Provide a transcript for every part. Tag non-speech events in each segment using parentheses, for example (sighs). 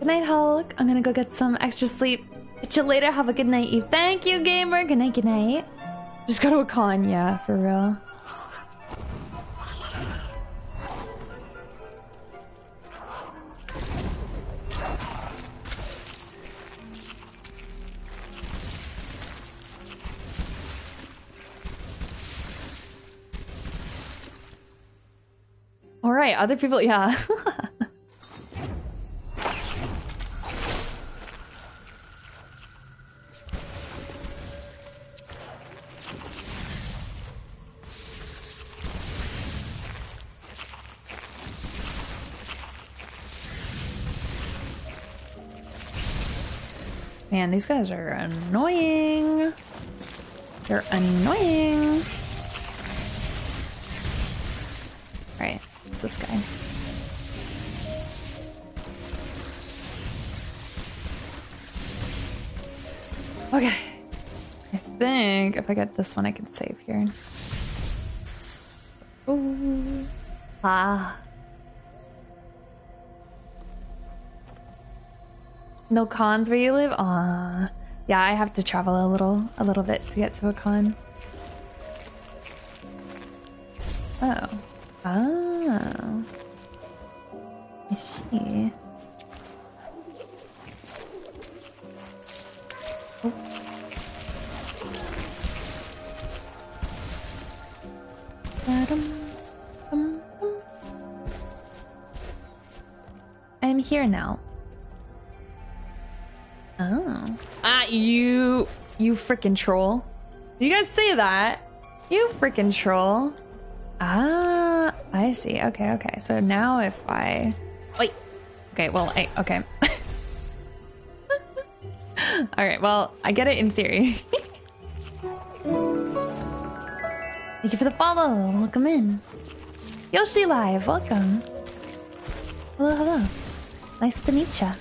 Good night, Hulk. I'm gonna go get some extra sleep. Catch you later. Have a good night, Eve. Thank you, gamer. Good night, good night. Just go to a con, yeah, for real. All right, other people, yeah. (laughs) Man, these guys are annoying. They're annoying. Right, it's this guy. Okay. I think if I get this one, I can save here. Ah. No cons where you live? Ah. Yeah, I have to travel a little a little bit to get to a con. Oh. See. Oh. Dum, dum. I'm here now. Oh. Ah, you... You freaking troll. You guys say that? You freaking troll. Ah, I see. Okay, okay. So now if I... Wait. Okay, well, I... Okay. (laughs) Alright, well, I get it in theory. (laughs) Thank you for the follow. Welcome in. Yoshi Live, welcome. Hello, hello. Nice to meet ya.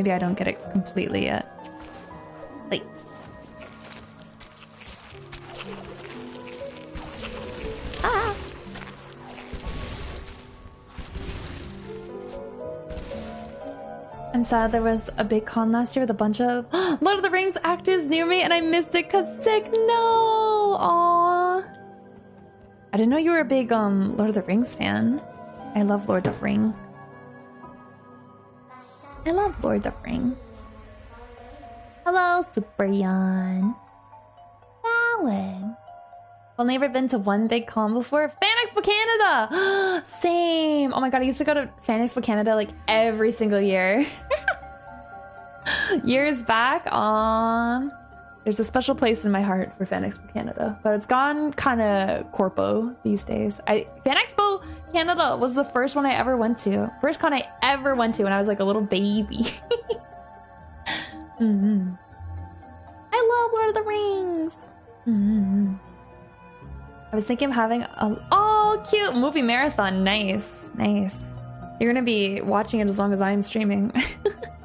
Maybe I don't get it completely yet. Wait. Ah! I'm sad there was a big con last year with a bunch of (gasps) Lord of the Rings actors near me and I missed it cause sick. No! Aww. I didn't know you were a big um Lord of the Rings fan. I love Lord of the Ring. I love Lord of Ring. Hello, Super. Alan. Only ever been to one big con before? Fan Expo Canada! (gasps) Same! Oh my god, I used to go to Fan Expo Canada like every single year. (laughs) Years back, um, there's a special place in my heart for Fan Expo Canada, but it's gone kind of corpo these days. I Fan Expo Canada was the first one I ever went to. First con I ever went to when I was like a little baby. (laughs) mm -hmm. I love Lord of the Rings. Mm -hmm. I was thinking of having a oh cute movie marathon. Nice, nice. You're gonna be watching it as long as I'm streaming. (laughs)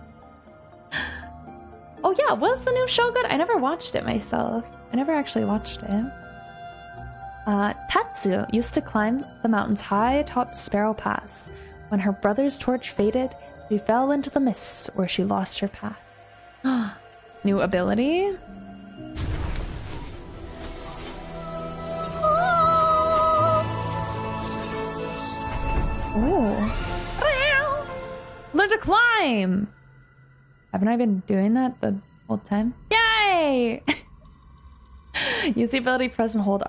yeah, was the new show good? I never watched it myself. I never actually watched it. Uh, Tatsu used to climb the mountain's high atop Sorrow Pass. When her brother's torch faded, she fell into the mists where she lost her path. (gasps) new ability? Ooh. Learn to climb! Haven't I been doing that the whole time? Yay! (laughs) Use the ability press and hold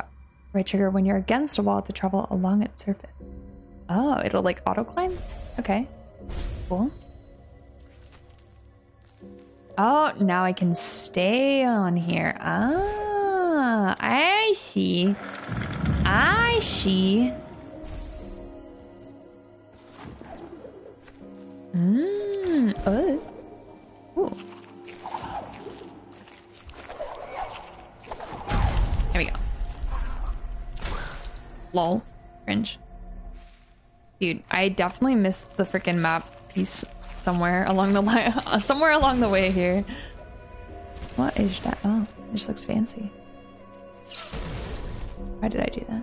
right trigger when you're against a wall to travel along its surface. Oh, it'll like auto climb? Okay. Cool. Oh, now I can stay on here. Ah, I see. I see. Mmm. Oh. Ooh. There we go. Lol. Cringe. Dude, I definitely missed the freaking map piece somewhere along the line, (laughs) uh, somewhere along the way here. What is that? Oh, just looks fancy. Why did I do that?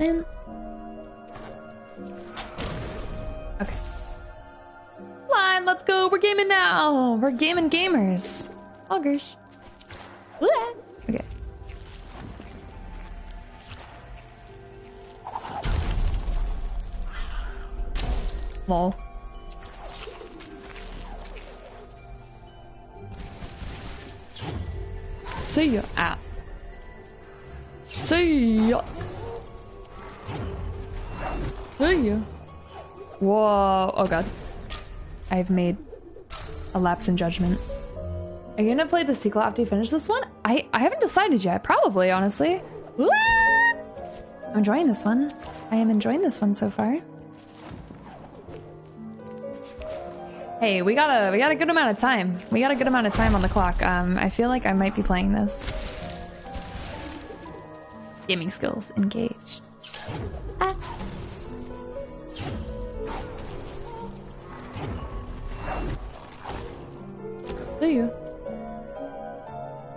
And Let's go. We're gaming now. We're gaming gamers. Augers. Okay. Lol. See ya. Ah. See ya. See ya. Whoa. Oh god. I've made a lapse in judgment. Are you gonna play the sequel after you finish this one? I, I haven't decided yet. Probably, honestly. I'm enjoying this one. I am enjoying this one so far. Hey, we got a we got a good amount of time. We got a good amount of time on the clock. Um, I feel like I might be playing this. Gaming skills engaged. Ah. Do you?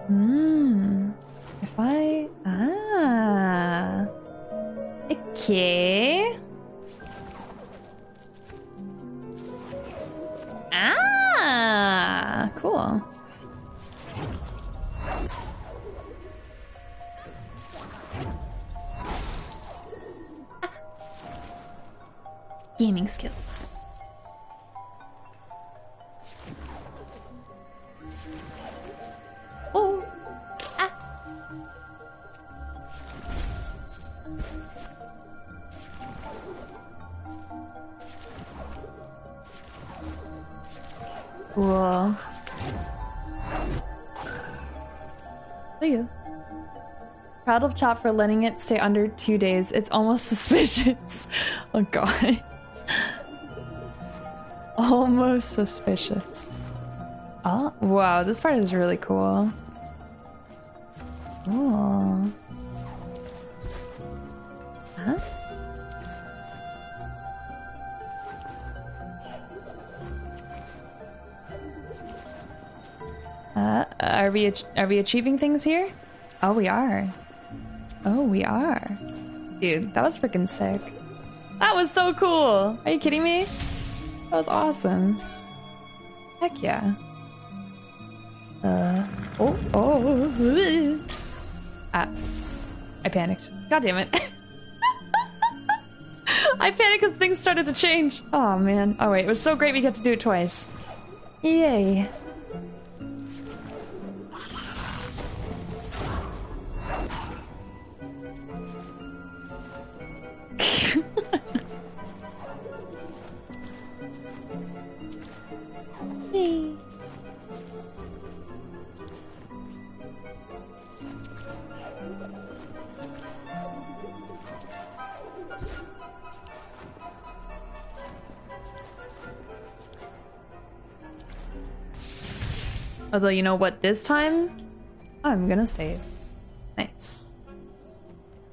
Hmm. If I ah. Okay. Ah, cool. Gaming skills. Cool. See you. Proud of Chop for letting it stay under two days. It's almost (laughs) suspicious. oh god. (laughs) almost suspicious. Oh, wow, this part is really cool. Oh. Are we are we achieving things here? Oh, we are. Oh, we are. Dude, that was freaking sick. That was so cool. Are you kidding me? That was awesome. Heck yeah. Uh. Oh. Oh. (laughs) Ah. I panicked. God damn it. (laughs) I panicked because things started to change. Oh man. Oh wait, it was so great we got to do it twice. Yay. Yay. Although, you know what, this time, I'm gonna save. Nice.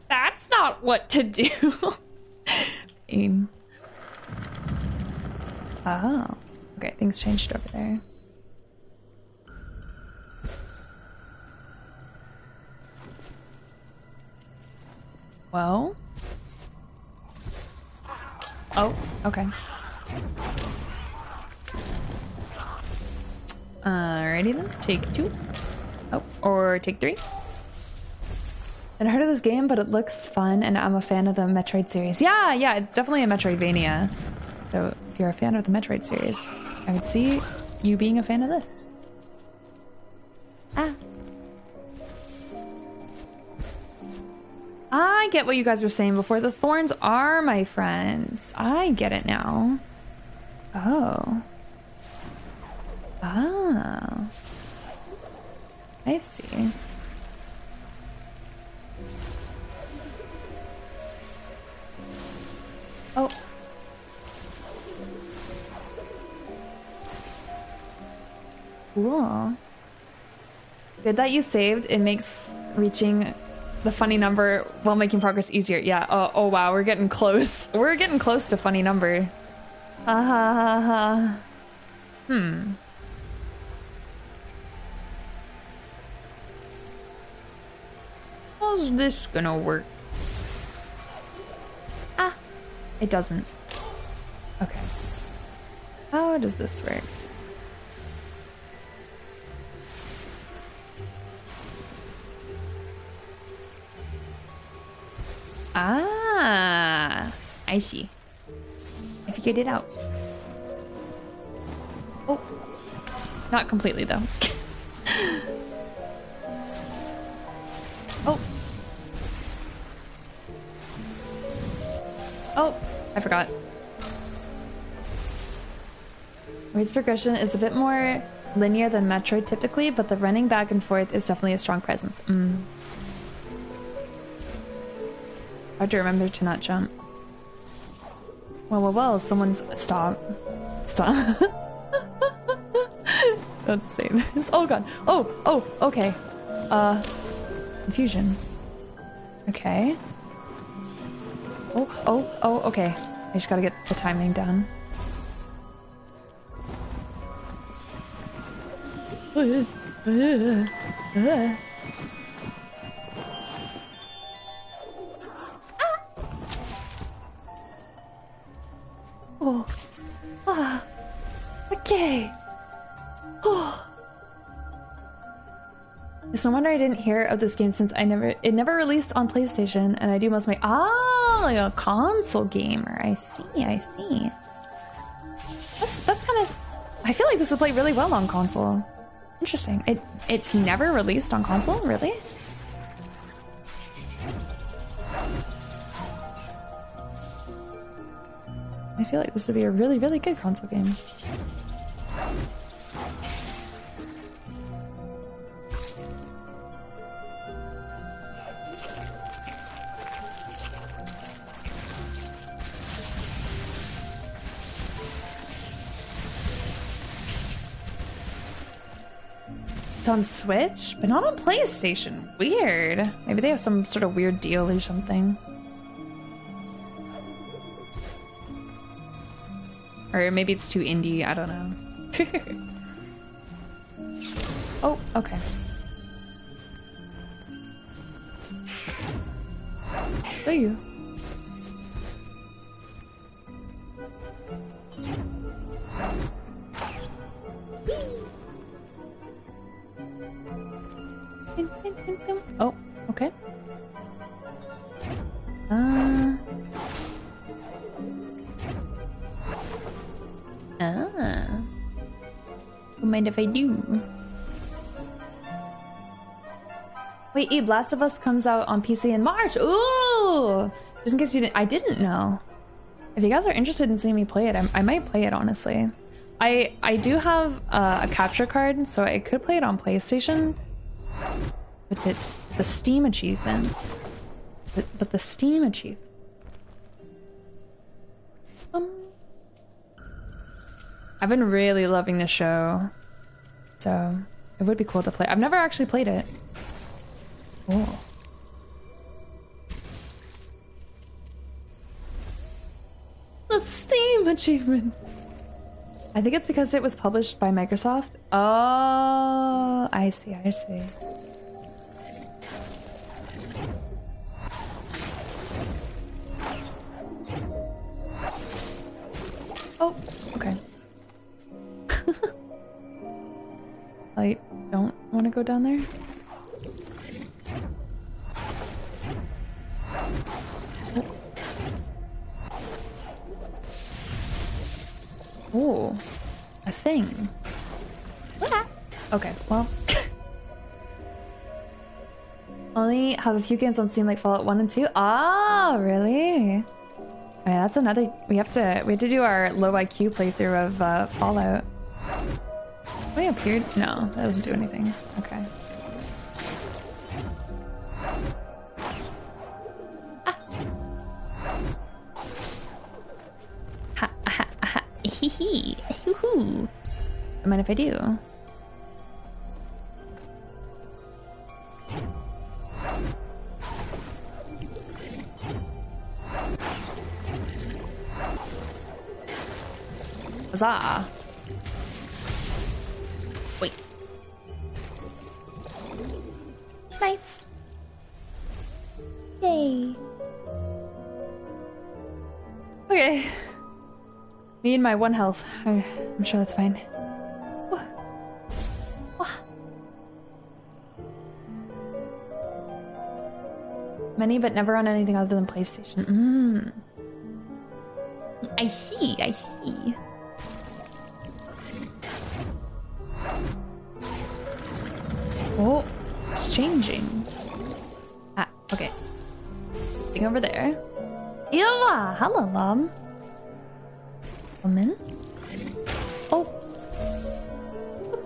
That's not what to do. (laughs) Aim. Oh. Okay, things changed over there. Well. Oh, okay. Alrighty then, take two. Oh, or take three. I've heard of this game, but it looks fun, and I'm a fan of the Metroid series. Yeah, yeah, it's definitely a Metroidvania. So if you're a fan of the Metroid series, I would see you being a fan of this. Ah. I get what you guys were saying before. The thorns are my friends. I get it now. Oh. Oh. I see. Oh. Cool. Good that you saved. It makes reaching the funny number while making progress easier. Yeah. Oh, oh wow, we're getting close. (laughs) We're getting close to funny number. Ha ha ha ha. Hmm. How's this gonna work? Ah, it doesn't. Okay. How does this work? Ah, I see. I figured it out. Oh, not completely though. (laughs) oh. Oh, I forgot. Race progression is a bit more linear than Metroid typically, but the running back and forth is definitely a strong presence. Mm. I have to remember to not jump. Well, well, well, someone's... Stop. Stop. (laughs) Don't say this. Oh god. Oh, oh, okay. Uh, confusion. Okay. Oh, oh, oh, okay. I just gotta get the timing down. Oh. (laughs) It's no wonder I didn't hear of this game since I never it never released on PlayStation and I do most of my ah like a console gamer. I see, I see. That's that's kind of I feel like this would play really well on console. Interesting. It it's never released on console, really? I feel like this would be a really, really good console game. It's on Switch, but not on PlayStation. Weird. Maybe they have some sort of weird deal or something. Or maybe it's too indie, I don't know. (laughs) oh, okay. There you. Mind if I do. Wait, Eve, Last of Us comes out on PC in March. Ooh! Just in case you didn't, I didn't know. If you guys are interested in seeing me play it, I, I might play it, honestly. I I do have uh, a capture card, so I could play it on PlayStation. But the, the Steam achievements. But, but the Steam achievement. Um, I've been really loving the show. So it would be cool to play. I've never actually played it. Oh. The Steam achievements. I think it's because it was published by Microsoft. Oh, I see, I see. Oh, don't want to go down there. Oh, a thing. Okay, well. (laughs) Only have a few games on Steam like Fallout 1 and 2. Ah, really? Oh, yeah, that's another. We have to. We have to do our low IQ playthrough of uh, Fallout. He appeared? No, that doesn't do anything. Okay. Ah. Ha ha. I mind if I do? Huzzah. My one health. I'm sure that's fine. Many, but never on anything other than PlayStation. Mm. I see, I see. Oh, it's changing. Ah, okay. Thing over there. Eva! Hello, Lum. In. Oh.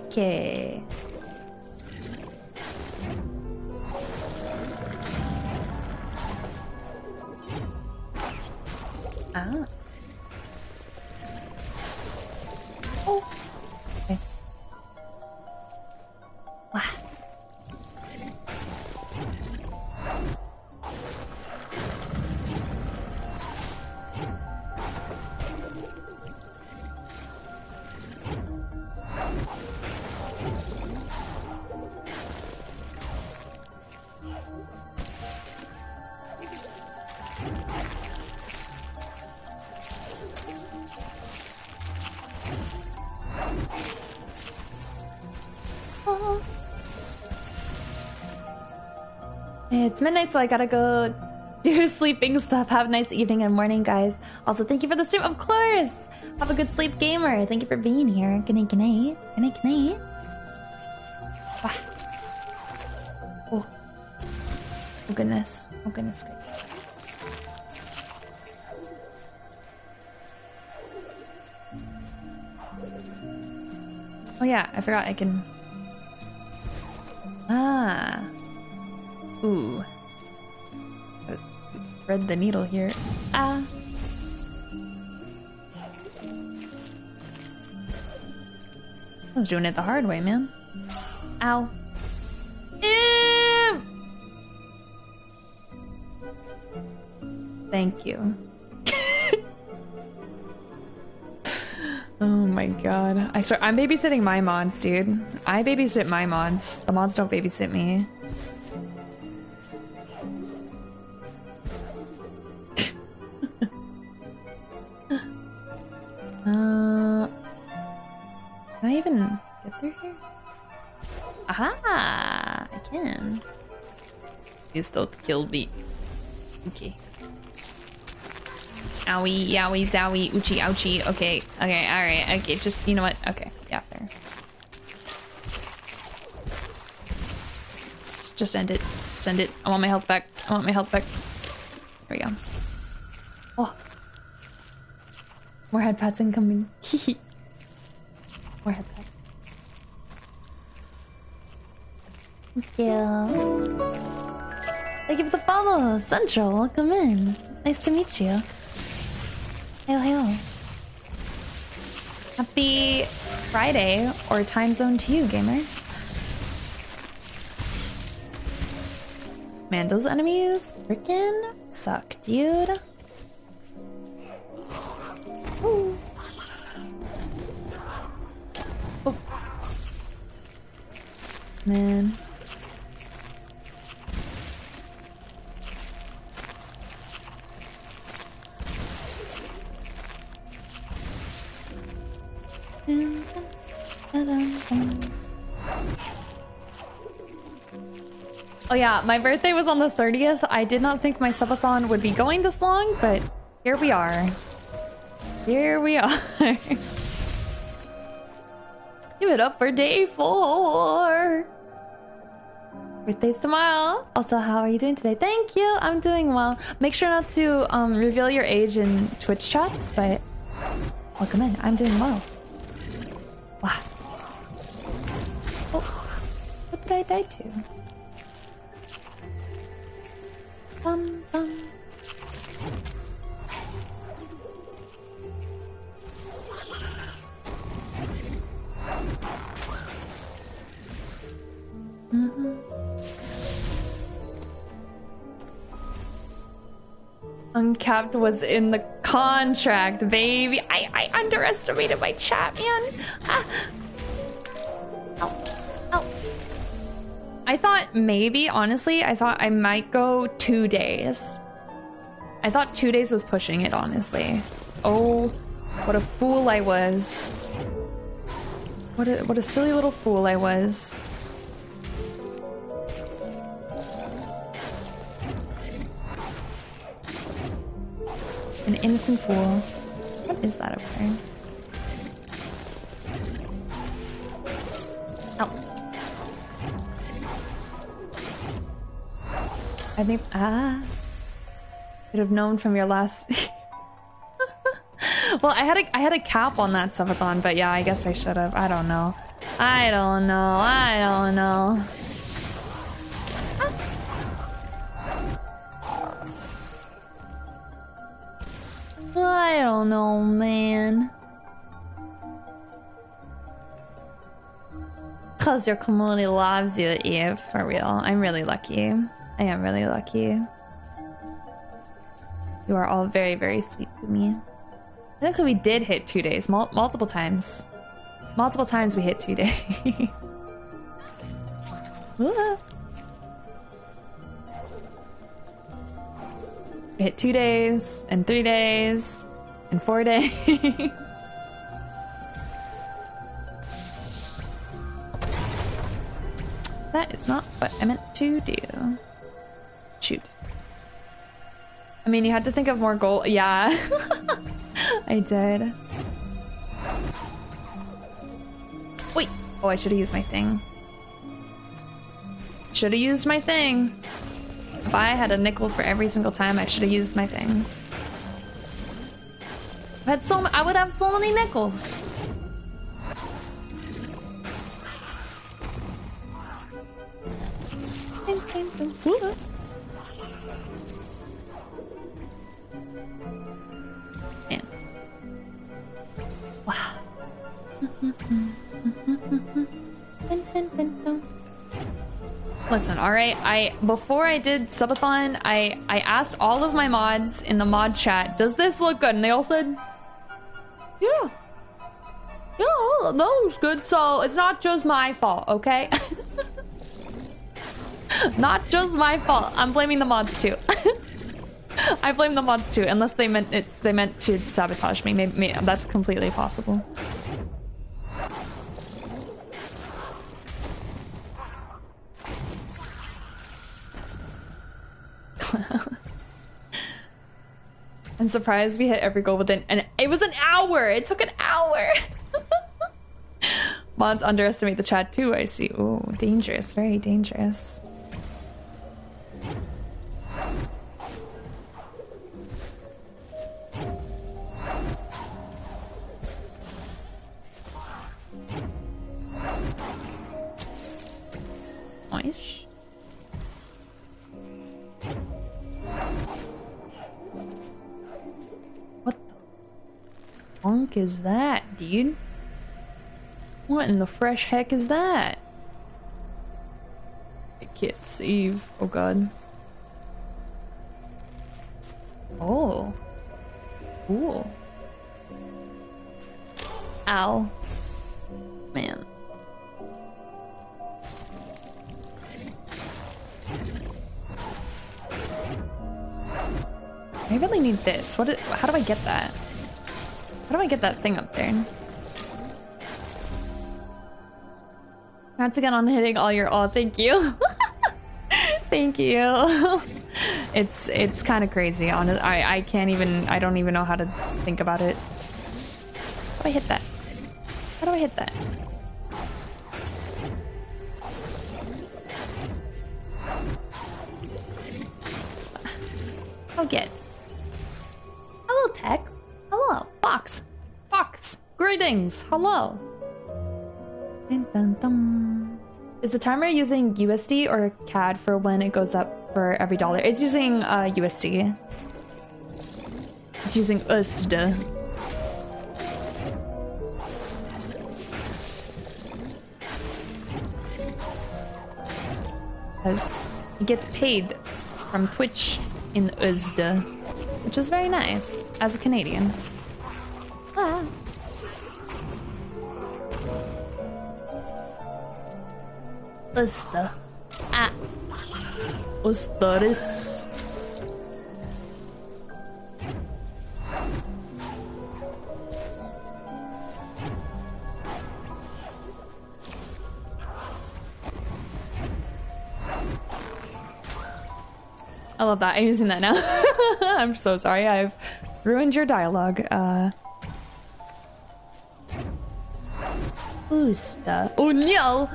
Okay. It's midnight, so I gotta go (laughs) do sleeping stuff. Have a nice evening and morning, guys. Also, thank you for the stream, of course. Have a good sleep, gamer. Thank you for being here. Good night, good night. Good night, good night. Wow. Oh. Oh, goodness. Oh, goodness. Oh, yeah. I forgot I can. Ah. Ooh. Thread the needle here. Ah. I was doing it the hard way, man. Ow. Ew. Thank you. oh my god. I start I'm babysitting my mods, dude. I babysit my mods. The mods don't babysit me. Don't kill me. Okay. Owie, yowie, zowie, oochie, ouchie. Okay, okay, alright. Okay, just, you know what? Okay, yeah, fair. Just, just end it. Send it. I want my health back. I want my health back. There we go. Oh. More head pats incoming. (laughs) More head pats. Thank you. Thank you for the follow, Central. Welcome in. Nice to meet you. Hello, hello. Happy Friday or time zone to you, gamer. Man, those enemies freaking suck, dude. Ooh. Oh. Man. Oh yeah, my birthday was on the 30th. I did not think my subathon would be going this long, but here we are. Here we are. (laughs) Give it up for day four. Birthday's tomorrow. Also, how are you doing today? Thank you. I'm doing well. Make sure not to um, reveal your age in Twitch chats, but welcome in. I'm doing well. Wow. Oh, what did I die to? Bum, bum. Mhm. Uncapped was in the contract, baby. I, I underestimated my chat, man. I thought maybe, honestly, I thought I might go two days. I thought two days was pushing it, honestly. Oh, what a fool I was. What a, what a silly little fool I was. An innocent fool. What is that over there? I think ah should have known from your last (laughs) Well, I had a I had a cap on that subathon, but yeah, I guess I should have. I don't know. I don't know. I don't know. I don't know, man. Cause your community loves you, Eve. For real. I'm really lucky. I am really lucky. You are all very, very sweet to me. Technically, we did hit two days. Mul multiple times. Multiple times we hit two days. (laughs) hit two days, and three days, and four (laughs) days. that is not what I meant to do. Shoot. I mean, you had to think of more gold. Yeah. (laughs) I did. Wait. Oh, I should have used my thing. Should have used my thing. If I had a nickel for every single time, I should have used my thing. I had so I would have so many nickels. Listen, all right. I before I did subathon, I I asked all of my mods in the mod chat, "Does this look good?" And they all said, "Yeah, yeah, that looks good." So it's not just my fault, okay? (laughs) not just my fault. I'm blaming the mods too. (laughs) I blame the mods too, unless they meant it. They meant to sabotage me. Maybe, maybe that's completely possible. (laughs) I'm surprised we hit every goal within and it was an hour. It took an hour. (laughs) Mods underestimate the chat too, I see. Oh, dangerous, very dangerous. Nice. Funk is that, dude? What in the fresh heck is that? I can't save. Oh god. Oh. Cool. Ow. Man. I really need this. What? how do I get that? How do I get that thing up there? Congrats again on hitting all your- oh, thank you. (laughs) thank you. (laughs) it's it's kind of crazy, honest. I, I can't even- I don't even know how to think about it. How do I hit that? How do I hit that? Greetings. Hello. Dun, dun, dun. Is the timer using USD or CAD for when it goes up for every dollar? It's using uh, USD. It's using USD. Because you get paid from Twitch in USD. which is very nice as a Canadian. Usta. Ah. Ustaris. I love that. I'm using that now. (laughs) I'm so sorry. I've ruined your dialogue. Uh. Usta. Oh no!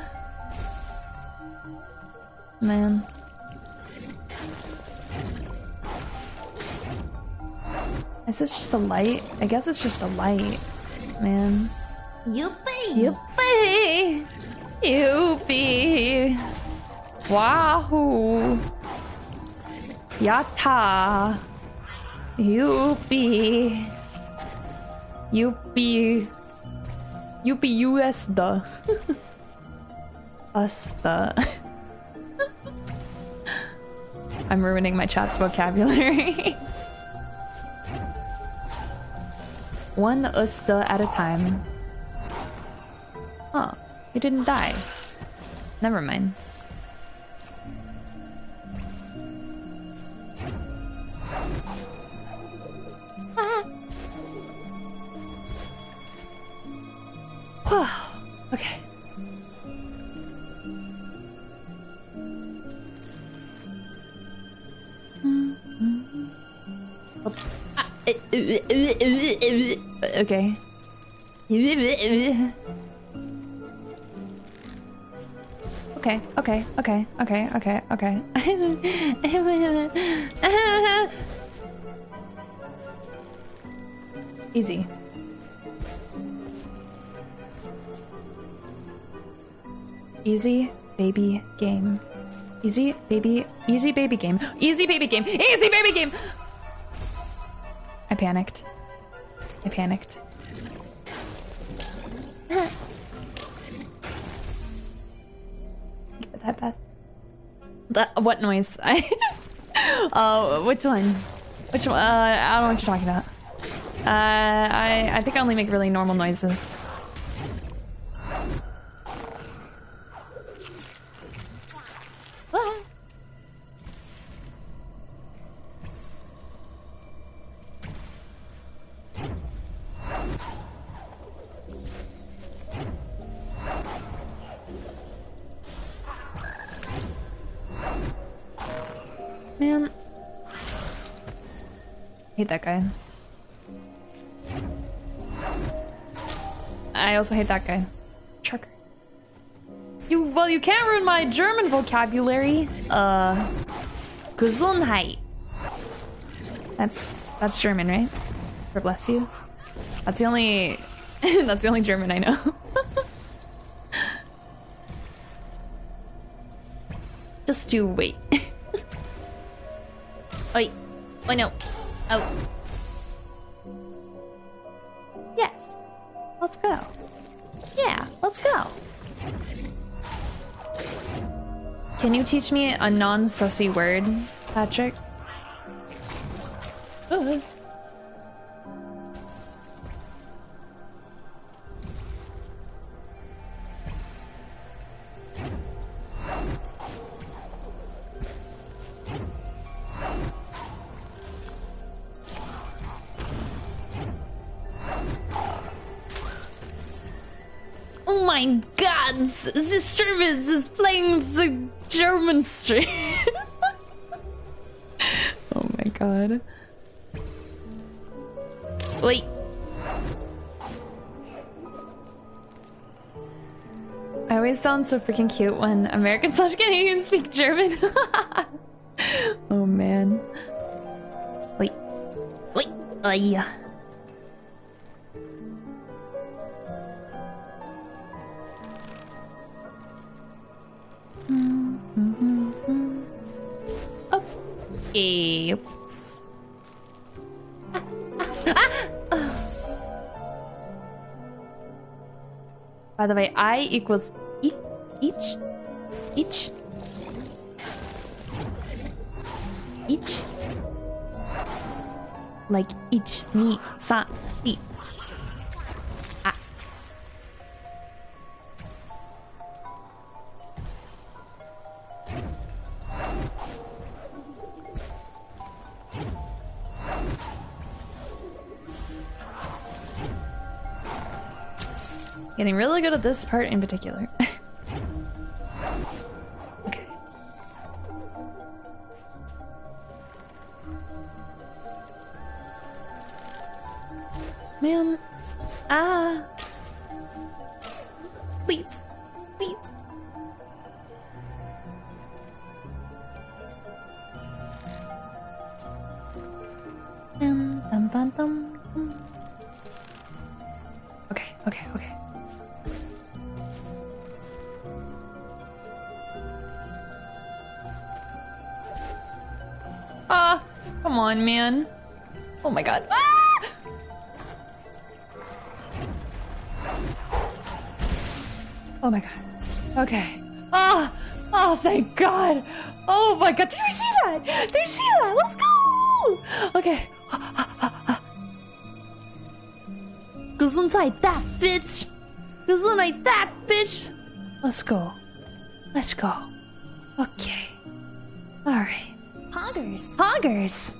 Man. Is this just a light? I guess it's just a light. Man. Yuppie! Yuppie! Yuppie! Wahoo! Yatta! Yuppie! Yuppie! Yuppie (laughs) US the. Us (laughs) the. I'm ruining my chat's vocabulary. One usta at a time. Oh, You didn't die. Never mind. Okay. Okay, okay, okay, okay, okay, okay. (laughs) Easy. Easy baby game. Easy baby, easy baby game. Easy baby game. Easy baby game. I panicked. I panicked. (laughs) That bats. That what noise? (laughs) I uh which one? Which one? Uh, I don't know what you're talking about. Uh, I I think I only make really normal noises. Hate that guy. I also hate that guy. Trucker. You well you can't ruin my German vocabulary. Uh Gesundheit. That's that's German, right? For bless you. That's the only (laughs) that's the only German I know. (laughs) Just do wait. (laughs) Wait. Oh no. Oh. Yes. Let's go. Yeah, let's go. Can you teach me a non-sussy word, Patrick? Uh. My god, this service is playing the German stream. (laughs) oh my god. Wait. I always sound so freaking cute when Americans slash Canadians speak German. (laughs) oh man. Wait. Wait. Uh, yeah. I equals each, each, each. like ich, ni, sa, si. Getting really good at this part in particular. (laughs) okay. Man. Ah. Please. Please. Dum, dum, dum, dum, dum. Okay, okay, okay. On, man. Oh my god. Ah! Oh my god. Okay. Oh, oh, thank god. Oh my god. Did you see that? Did you see that? Let's go. Okay. Gesundheit, that bitch. Gesundheit, that bitch. Let's go. Let's go. Okay. All right. Poggers.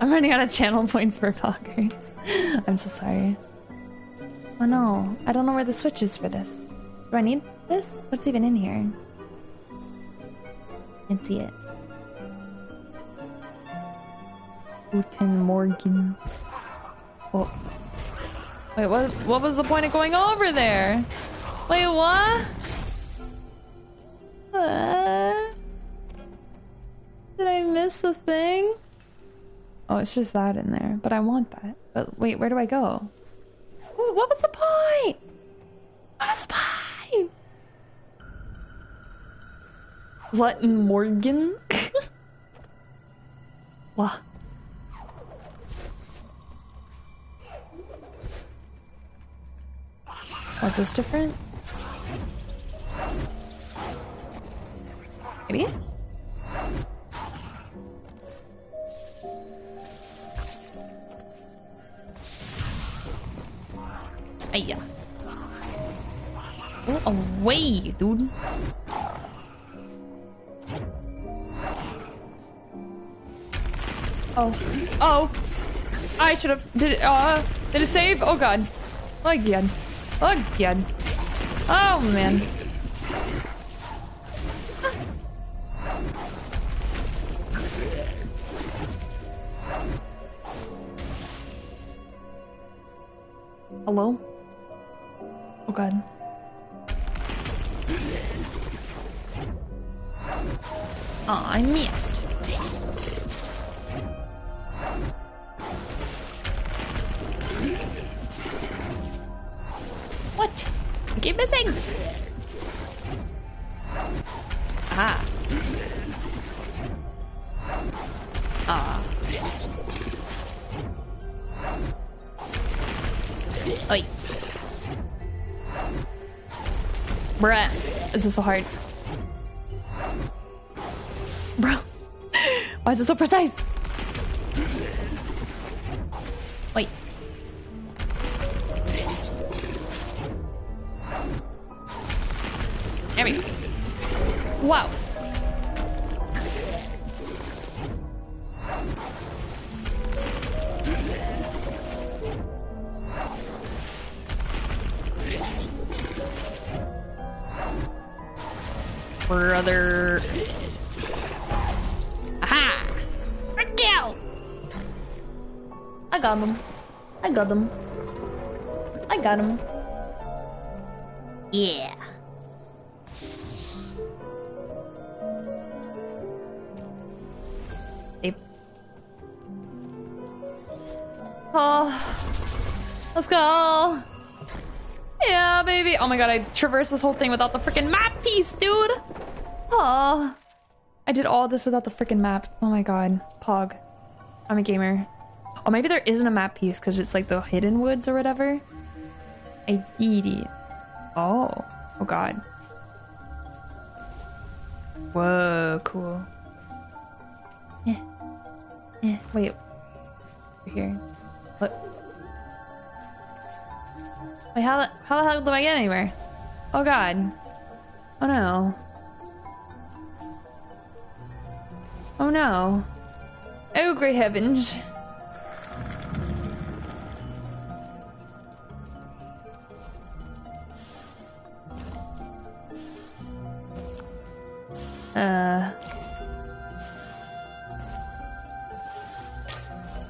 I'm running out of channel points for poggers. (laughs) I'm so sorry. Oh no, I don't know where the switch is for this. Do I need this? What's even in here? I Can't see it. Guten Morgen. Oh. Wait, what? What was the point of going over there? Wait, what? It's just that in there, but I want that. But wait, where do I go? What was the point? What was the point? What Morgan? (laughs) what? Was this different? Maybe? Go away, dude. Oh. Oh. I should have. Did it, uh, did it save? Oh god. Again. Again. Oh man. Hello? Is so hard. Bro. Why is it so precise? Brother. Aha! I got him. I got him. I got him. Yeah. Oh, let's go. Yeah, baby. Oh my god, I traversed this whole thing without the freaking map piece, dude. Oh, I did all this without the freaking map. Oh my god, Pog. I'm a gamer. Oh, maybe there isn't a map piece because it's like the hidden woods or whatever. I did it. Oh. Oh god. Whoa, cool. Yeah. Yeah. Wait. Over here. What? Wait, how the, how the hell do I get anywhere? Oh god. Oh no. Oh no. Oh great heavens. Uh.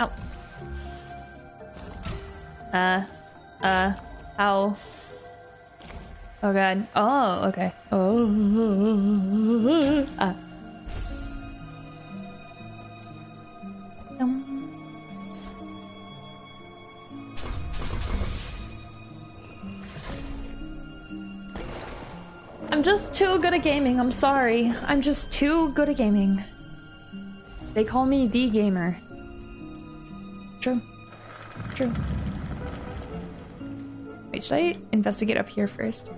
Ow. Uh. Uh. Ow. Oh god. Oh, okay. Oh. (laughs) Ah. I'm just too good at gaming. I'm sorry. I'm just too good at gaming. They call me the gamer. True. True. Wait, should I investigate up here first?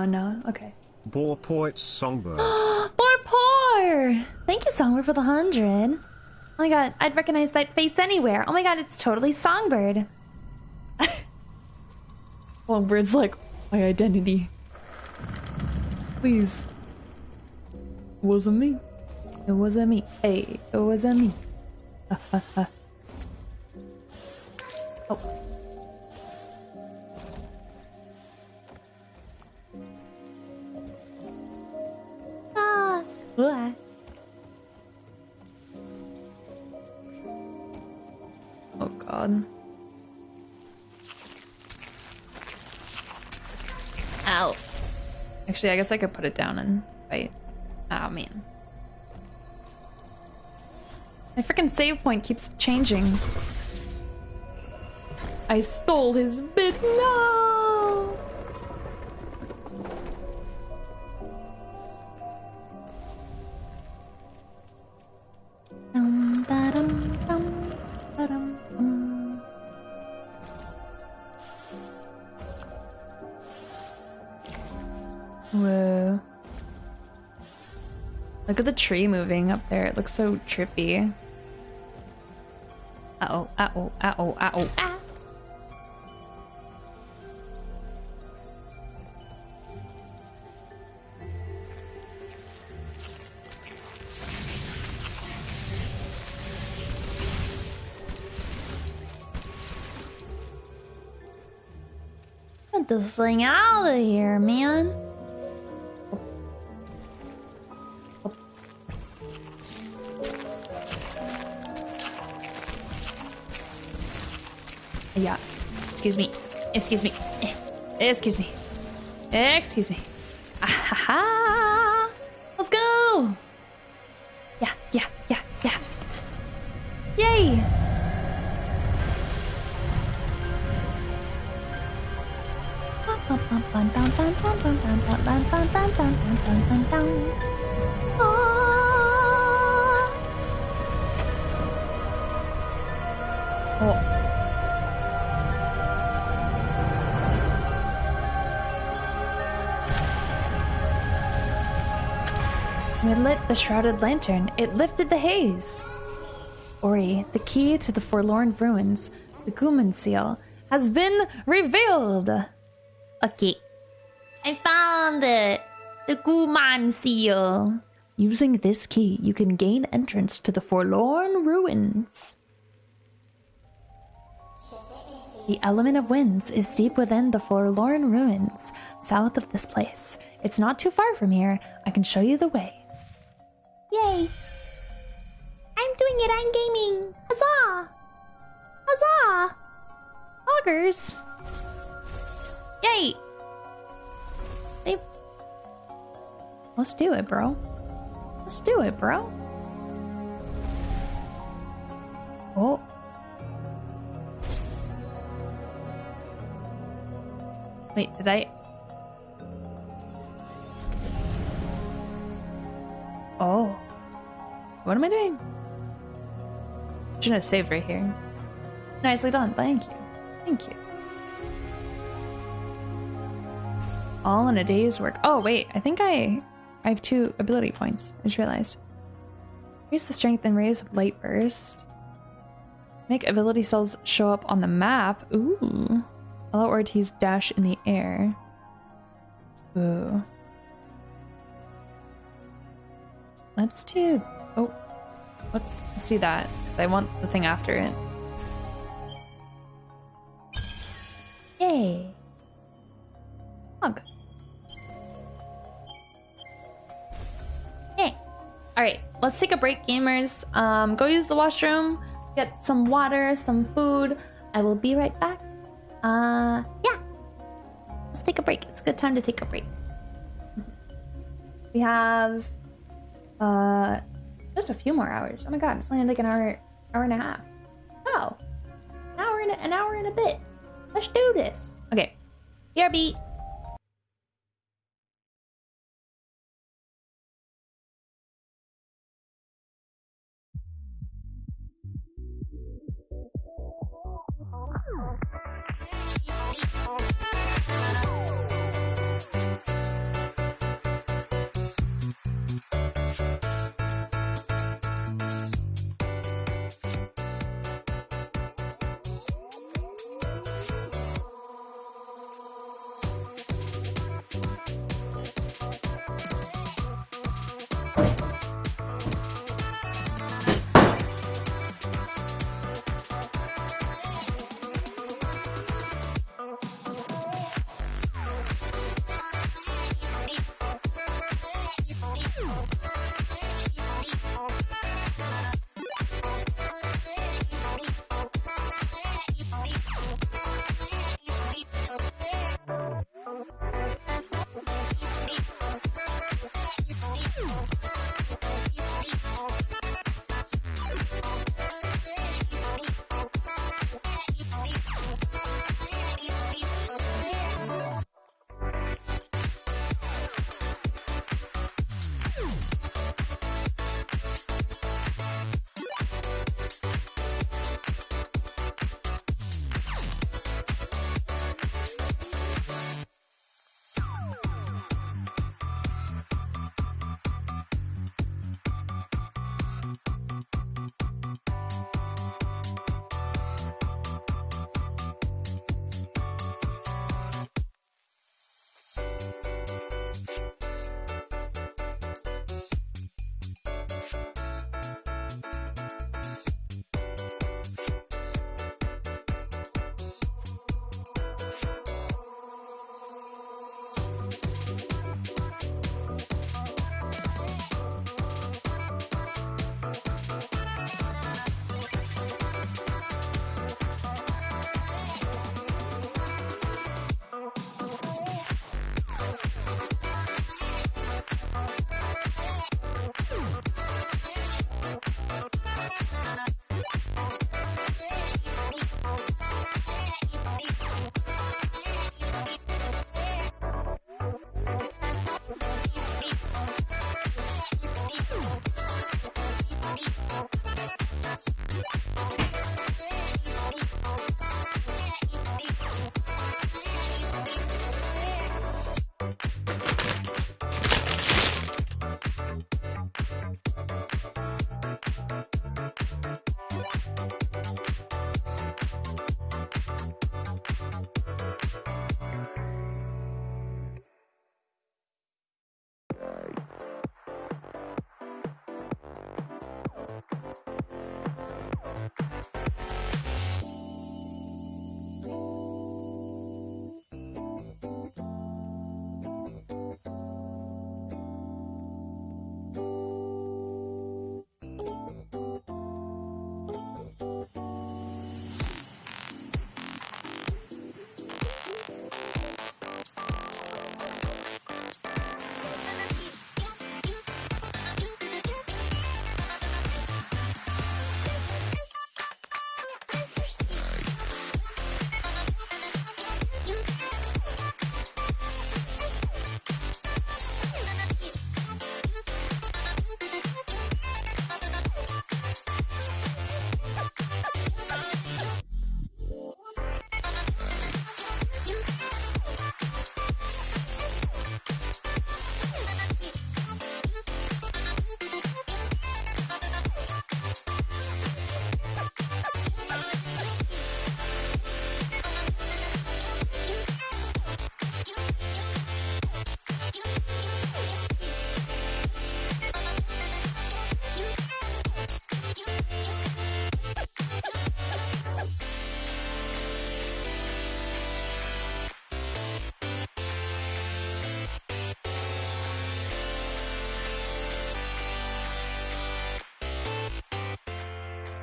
Oh no, okay. Boar Poet's Songbird. (gasps) Poor poor! Thank you, Songbird, for the hundred. Oh my god, I'd recognize that face anywhere. Oh my god, it's totally Songbird. (laughs) Songbird's like my identity. Please. It wasn't me. It wasn't me. Hey, it wasn't me. (laughs) Oh god. Ow. Actually, I guess I could put it down and fight. Oh man. My freaking save point keeps changing. I stole his bit. No! Look at the tree moving up there. It looks so trippy. Uh-oh, uh-oh, uh-oh, uh-oh, ah! Get this thing out of here, man. Excuse me. Excuse me. Eh. Excuse me. Excuse me. The shrouded lantern. It lifted the haze. Ori, the key to the forlorn ruins, the Gumon seal, has been revealed. Okay. I found it. The Gumon seal. Using this key, you can gain entrance to the forlorn ruins. The element of winds is deep within the forlorn ruins, south of this place. It's not too far from here. I can show you the way. Yay! I'm doing it, I'm gaming. Huzzah! Huzzah! Augers! Yay! They... Let's do it, bro. Let's do it, bro. Oh. Wait, did I... Oh. What am I doing? Shouldn't have saved right here. Nicely done. Thank you. Thank you. All in a day's work. Oh, wait. I think I I have two ability points. I just realized. Raise the strength and radius of light burst. Make ability cells show up on the map. Ooh. Allow Ortiz to dash in the air. Ooh. Let's do. Oh, let's, let's do that because I want the thing after it. Yay! Hug. Yay! All right, let's take a break, gamers. Um, go use the washroom, get some water, some food. I will be right back. Uh, yeah. Let's take a break. It's a good time to take a break. We have uh, just a few more hours. Oh my god, it's only like an hour, hour and a half. Oh, an hour and a, an hour and a bit. Let's do this. Okay, BRB. Oh.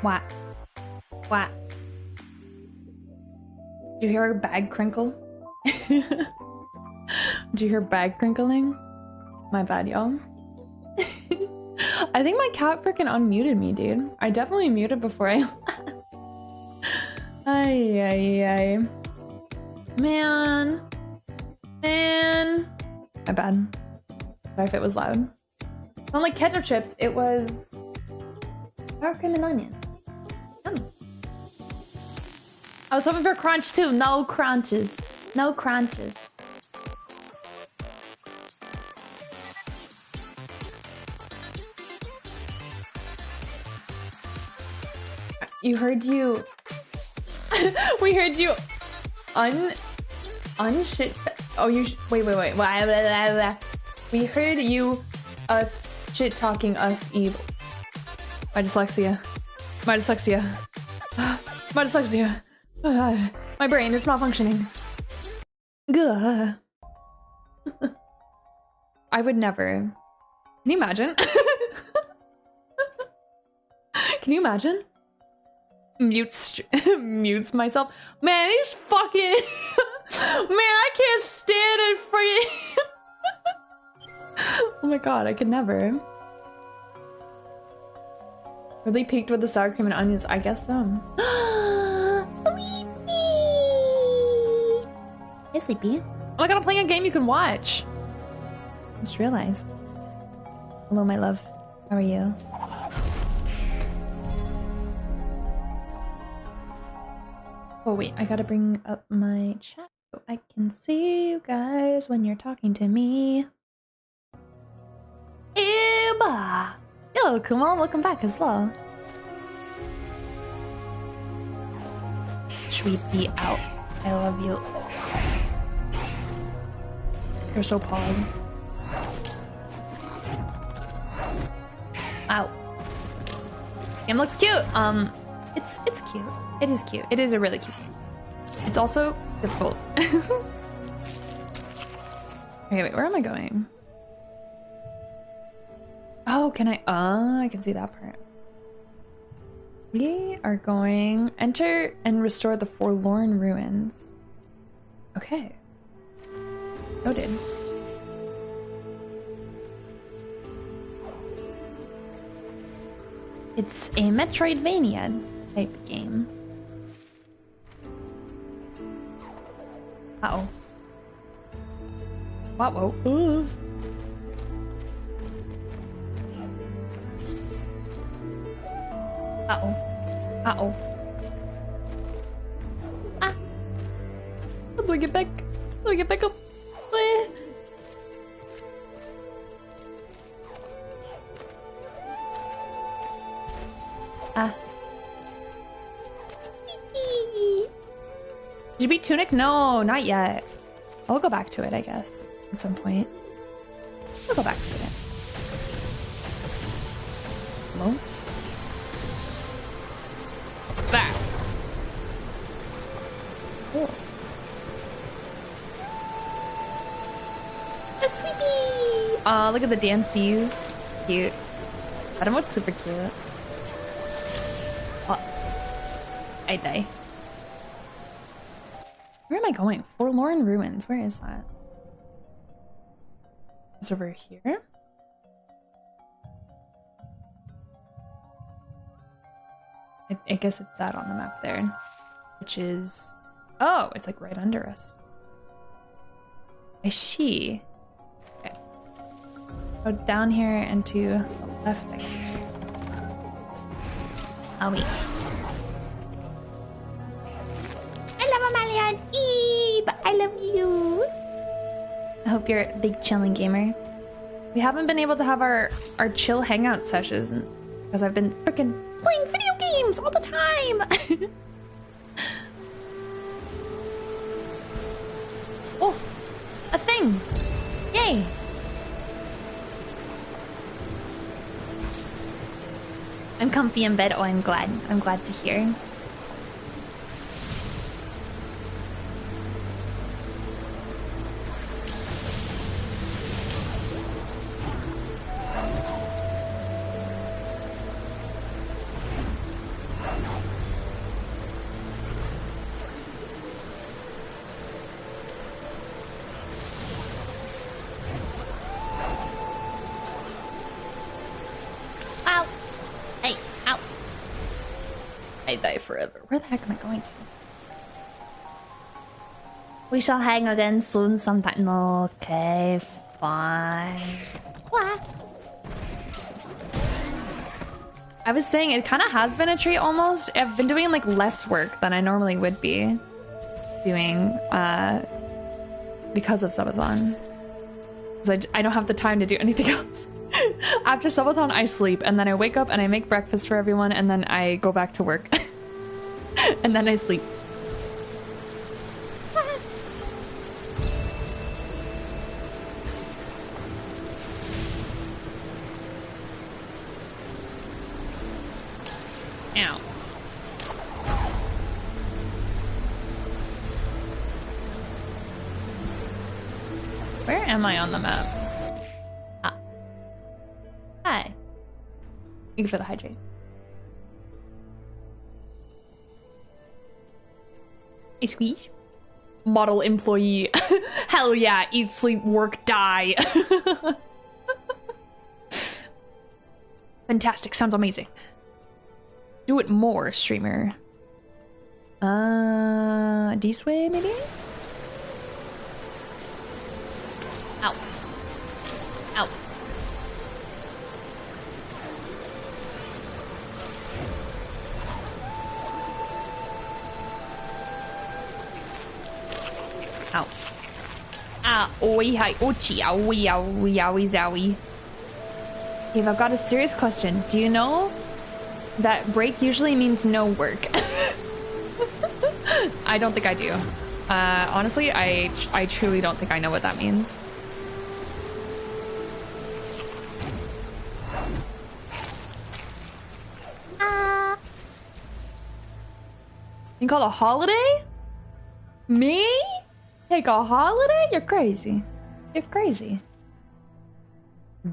What? What? Did you hear her bag crinkle? (laughs) Did you hear bag crinkling? My bad, y'all. I think my cat freaking unmuted me, dude. I definitely muted before I Ay, ay, ay. Man. Man. My bad. Sorry if it was loud. Not like ketchup chips, it was sour cream and onion. I was hoping for crunch too. No crunches. No crunches. You heard you. (laughs) we heard you. Un. Unshit. Oh, you. Wait, wait, wait. Blah, blah, blah. We heard you. Us shit talking us evil. My dyslexia. My dyslexia. (gasps) My dyslexia. Uh, (sighs) my brain is not functioning. Gah. (laughs) I would never. Can you imagine? (laughs) Can you imagine? Mutes (laughs) mutes myself. Man, he's fucking Man, I can't stand it you. oh my god, I could never. Really peaked with the sour cream and onions? I guess so. (gasps) Hey, Sleepy. Oh my god, I'm playing a game you can watch. I just realized. Hello, my love. How are you? Oh wait, I gotta bring up my chat so I can see you guys when you're talking to me. Eba! Yo, Kumal, welcome back as well. Should we be out? I love you. You're so pog. Ow. Game looks cute. Um, it's it's cute. It is cute. It is a really cute game. It's also difficult. (laughs) okay, wait, where am I going? Oh, can I? Uh, I can see that part. We are going enter and restore the forlorn ruins. Okay. Noted. It's a Metroidvania type game. Uh oh. What? Whoa. Ooh. Uh oh. Uh oh. Ah. How do I get back? How do I get back up? Did you beat Tunic? No, not yet. I'll go back to it, I guess, at some point. I'll go back to it. Hello? That. Cool. A sweepy! Aw, look at the dances. Cute. Adam was super cute. Oh. I die. Am I going? Forlorn Ruins. Where is that? It's over here? I, I guess it's that on the map there. Which is... Oh, it's like right under us. I see. Okay. Go down here and to the left, I you're a big chilling gamer. We haven't been able to have our, our chill hangout sessions because I've been freaking playing video games all the time. (laughs) oh, a thing. Yay. I'm comfy in bed. Oh, I'm glad. I'm glad to hear. We shall hang again soon sometime. Okay, fine. What? I was saying it kind of has been a treat almost. I've been doing like less work than I normally would be doing uh, because of subathon. I, I don't have the time to do anything (laughs) else. After subathon, I sleep and then I wake up and I make breakfast for everyone and then I go back to work. (laughs) and then I sleep. Where am I on the map? Ah. Hi. Thank you for the hydrate. Hey, squeeze. Model employee. (laughs) Hell yeah. Eat, sleep, work, die. (laughs) Fantastic. Sounds amazing. Do it more, streamer. Uh, this way, maybe? Ah, oi, hi, ochi, owie, owie, owie, zowie. Dave, I've got a serious question. Do you know that break usually means no work? (laughs) I don't think I do. Uh, honestly, I I truly don't think I know what that means. You call a holiday? Me? Take a holiday? You're crazy. You're crazy.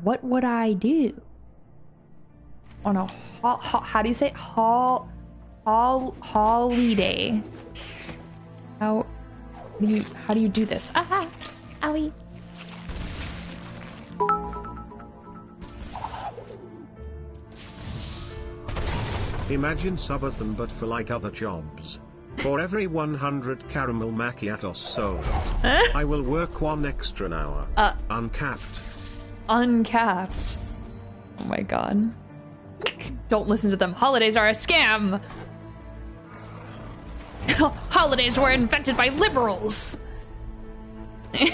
What would I do? On a ho- ho- how do you say it? hol hol holiday? How do you how do you do this? Ah, Owie. Imagine subathon but for like other jobs. For every 100 caramel macchiatos sold, I will work one extra hour. Uh. Uncapped. uncapped. Oh my god. Don't listen to them. Holidays are a scam. (laughs) Holidays were invented by liberals. (laughs) They're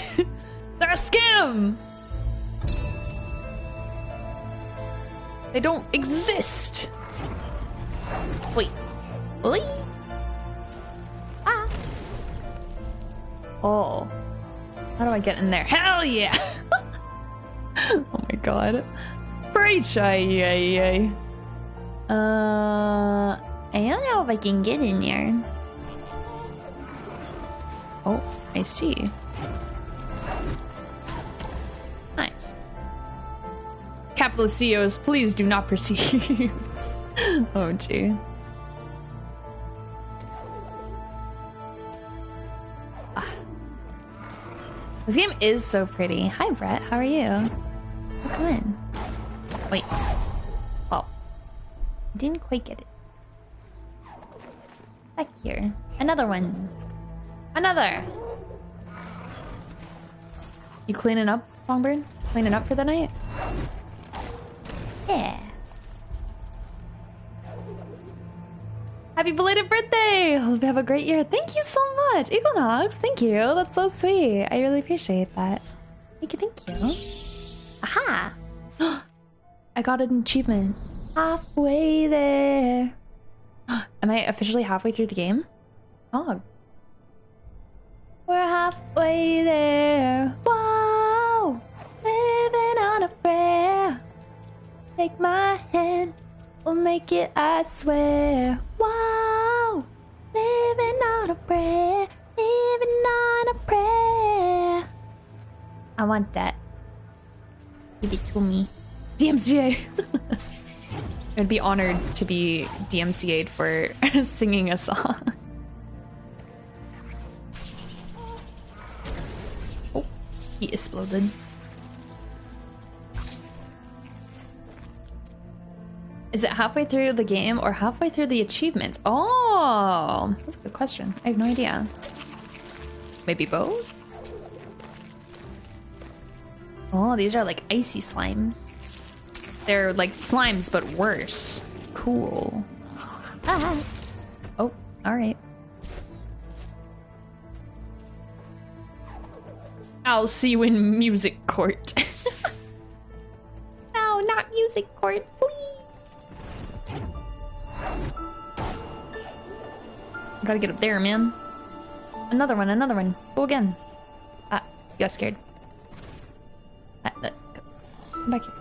a scam. They don't exist. Wait. Oi. Oh. How do I get in there? Hell yeah! (laughs) oh my god. Preach! Ay, ay, ay. Uh, I don't know if I can get in there. Oh, I see. Nice. Capitalist CEOs, please do not perceive. (laughs) oh, gee. This game is so pretty. Hi, Brett. How are you? Oh, come in. Wait. Oh. Didn't quite get it. Back here. Another one. Another. You cleaning up, Songbird? Cleaning up for the night? Yeah. Happy belated birthday! Hope you have a great year. Thank you so much, Equinox. Thank you. That's so sweet. I really appreciate that. Thank you. Thank you. Aha. (gasps) I got an achievement. Halfway there. (gasps) Am I officially halfway through the game? Oh. We're halfway there. Wow. Living on a prayer. Take my hand. We'll make it, I swear. Wow. Living on a prayer. Living on a prayer. I want that. Give it to me. DMCA. (laughs) I'd be honored to be DMCA'd for (laughs) singing a song. Oh, he exploded. Is it halfway through the game or halfway through the achievements? Oh, that's a good question. I have no idea. Maybe both? Oh, these are like icy slimes. They're like slimes, but worse. Cool. Ah, Oh, alright. I'll see you in music court. no, (laughs) not music court, please. Gotta get up there, man. Another one, another one. Go again. Ah, you got scared. Ah, uh, come back here.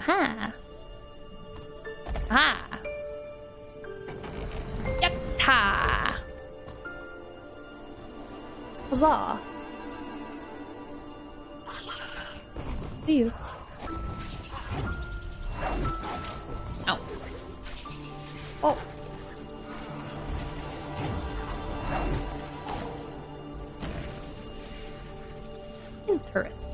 Ha! Ha! Yatta! Huzzah! See you. Oh. Interesting.